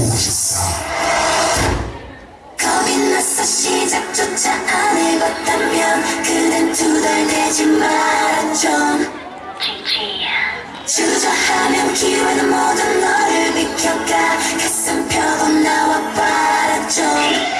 보고 싶어. 겁이 나서 시작조차 안 해봤다면 그댄 두달되지 말았죠 주저하면 기회는 모두 너를 비켜가. 가슴 펴고 나와 바라줘